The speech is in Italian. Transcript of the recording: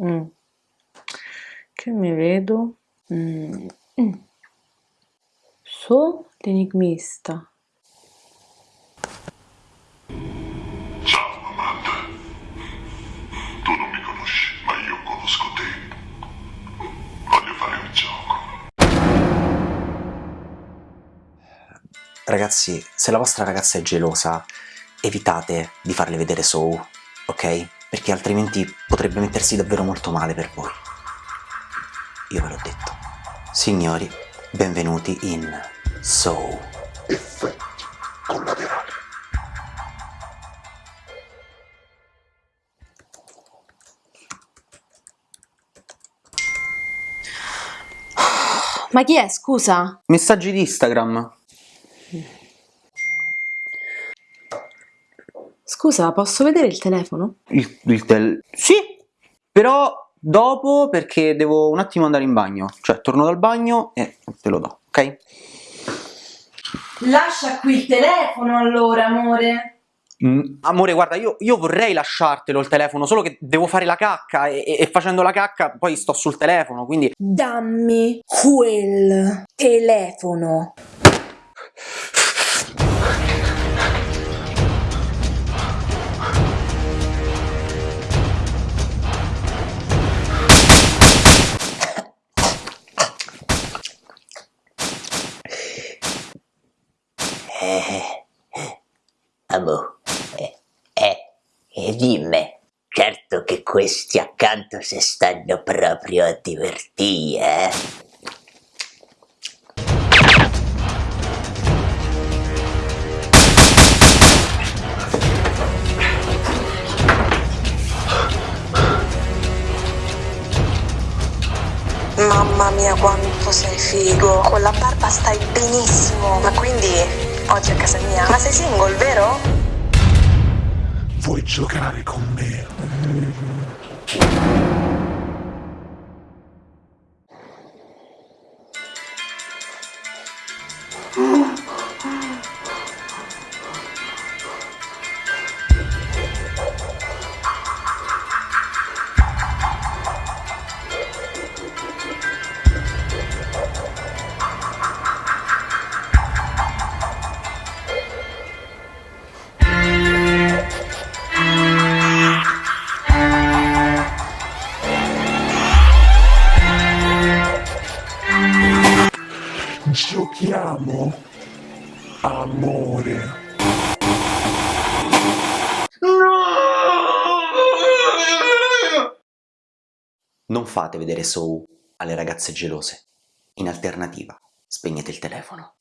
Mm. Che mi vedo? Mm. Mm. So l'enigmista. Ciao, Amanda. Tu non mi conosci, ma io conosco te. Voglio fare un gioco. Ragazzi, se la vostra ragazza è gelosa, evitate di farle vedere Soul, ok? Perché altrimenti potrebbe mettersi davvero molto male per voi. Io ve l'ho detto. Signori, benvenuti in Soul. Effetti collaterali. Ma chi è, scusa? Messaggi di Instagram. Scusa, posso vedere il telefono? Il, il tel... Sì! Però dopo perché devo un attimo andare in bagno. Cioè, torno dal bagno e te lo do, ok? Lascia qui il telefono allora, amore. Mm, amore, guarda, io, io vorrei lasciartelo il telefono, solo che devo fare la cacca e, e- e facendo la cacca poi sto sul telefono, quindi... Dammi quel telefono. Amo, eh, eh, e dimmi, certo che questi accanto si stanno proprio a divertire, eh? Mamma mia quanto sei figo, con la barba stai benissimo, ma quindi oggi a casa mia, ma sei single vero? Vuoi giocare con me? Giochiamo, amore. Non fate vedere Soul alle ragazze gelose. In alternativa, spegnete il telefono.